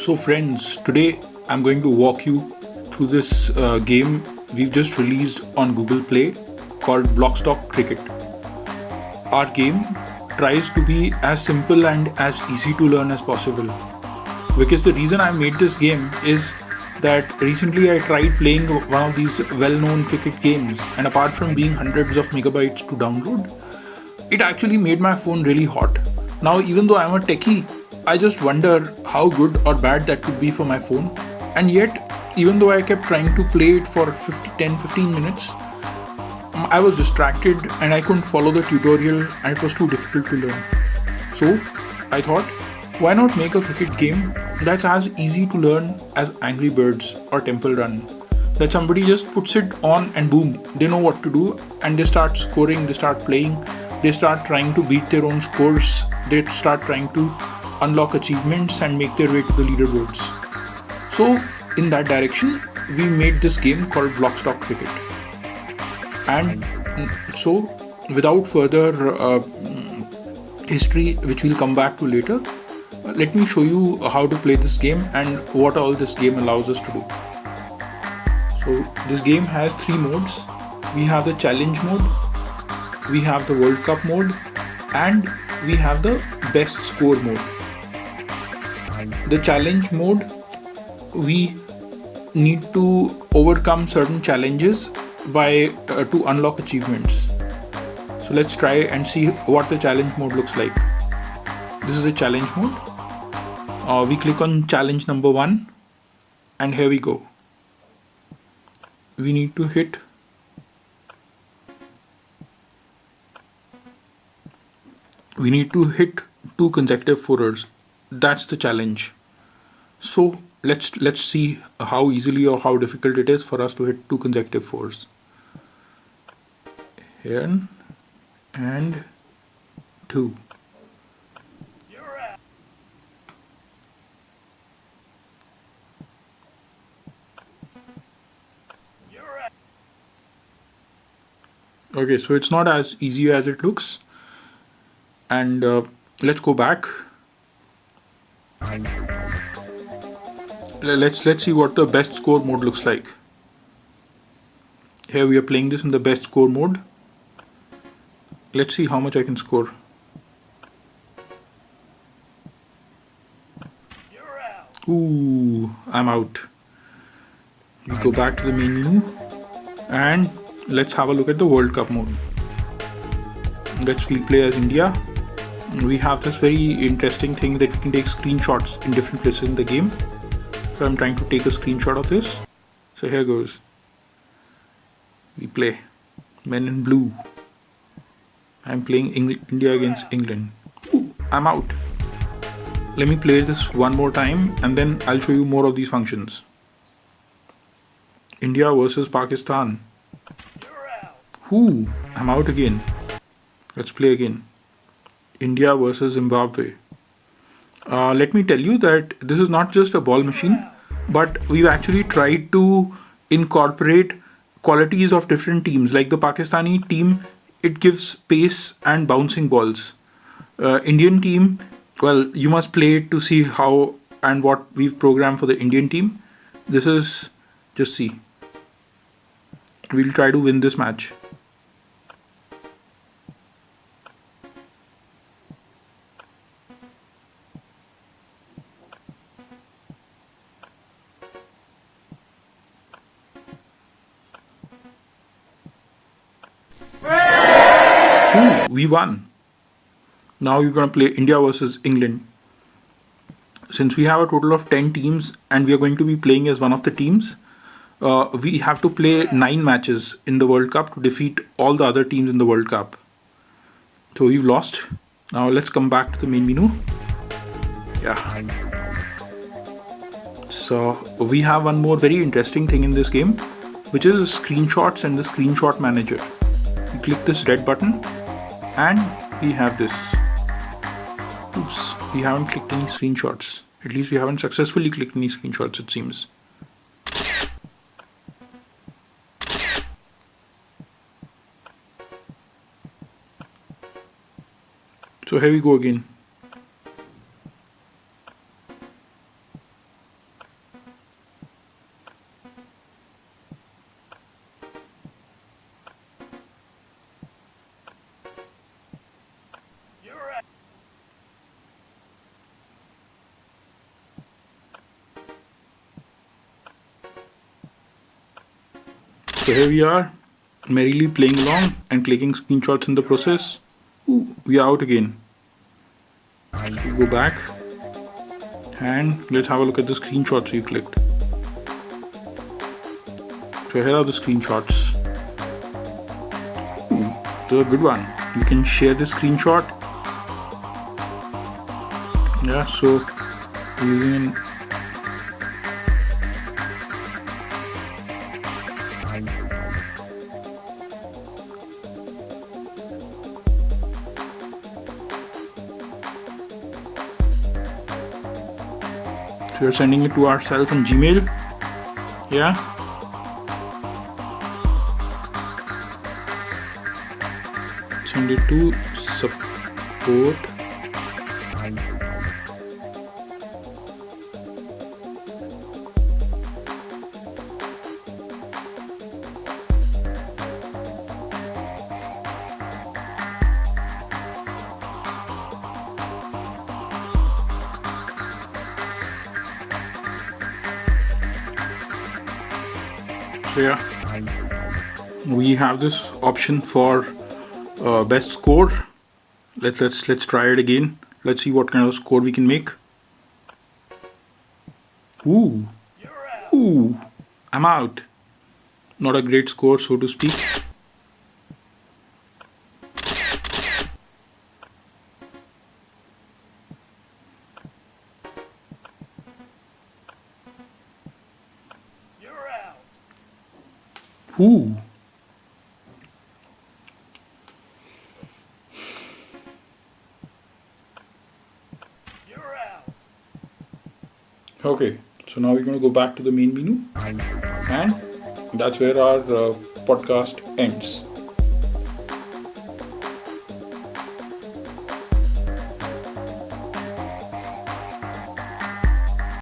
So friends, today I'm going to walk you through this uh, game we've just released on Google Play called Blockstock Cricket. Our game tries to be as simple and as easy to learn as possible. Because the reason I made this game is that recently I tried playing one of these well-known cricket games and apart from being hundreds of megabytes to download, it actually made my phone really hot. Now even though I'm a techie, I just wonder how good or bad that could be for my phone. And yet, even though I kept trying to play it for 50, 10 15 minutes, um, I was distracted and I couldn't follow the tutorial and it was too difficult to learn. So, I thought, why not make a cricket game that's as easy to learn as Angry Birds or Temple Run? That somebody just puts it on and boom, they know what to do and they start scoring, they start playing, they start trying to beat their own scores, they start trying to unlock achievements and make their way to the leaderboards. So, in that direction, we made this game called Blockstock Cricket. And so, without further uh, history, which we'll come back to later, let me show you how to play this game and what all this game allows us to do. So, this game has three modes. We have the challenge mode, we have the World Cup mode, and we have the best score mode the challenge mode we need to overcome certain challenges by uh, to unlock achievements. So let's try and see what the challenge mode looks like. This is the challenge mode. Uh, we click on challenge number one and here we go. We need to hit we need to hit two consecutive fourers that's the challenge. So let's let's see how easily or how difficult it is for us to hit two consecutive fours. Here and two. Okay so it's not as easy as it looks. And uh, let's go back let's let's see what the best score mode looks like. Here we are playing this in the best score mode. Let's see how much I can score. Ooh, I'm out. We go back to the menu and let's have a look at the World Cup mode. Let's field play as India we have this very interesting thing that we can take screenshots in different places in the game. So I'm trying to take a screenshot of this. So here goes. We play men in blue. I'm playing India against England. Ooh, I'm out. Let me play this one more time and then I'll show you more of these functions. India versus Pakistan. Ooh, I'm out again. Let's play again India versus Zimbabwe. Uh, let me tell you that this is not just a ball machine, but we've actually tried to incorporate qualities of different teams. Like the Pakistani team, it gives pace and bouncing balls. Uh, Indian team, well, you must play it to see how and what we've programmed for the Indian team. This is just see. We'll try to win this match. We won. Now you're going to play India versus England. Since we have a total of 10 teams and we are going to be playing as one of the teams, uh, we have to play 9 matches in the World Cup to defeat all the other teams in the World Cup. So we've lost. Now let's come back to the main menu. Yeah. So we have one more very interesting thing in this game, which is screenshots and the screenshot manager. You click this red button and we have this oops we haven't clicked any screenshots. At least we haven't successfully clicked any screenshots it seems. So here we go again So here we are, merrily playing along and clicking screenshots in the process. Ooh, we are out again. Go back and let's have a look at the screenshots we clicked. So here are the screenshots. Ooh, a good one. You can share the screenshot. Yeah, so using So you're sending it to ourselves on Gmail. Yeah. Send it to support so yeah we have this option for uh, best score. Let's let's let's try it again. Let's see what kind of score we can make. Ooh. Ooh. I'm out. Not a great score so to speak Ooh. Okay, so now we're going to go back to the main menu and that's where our uh, podcast ends.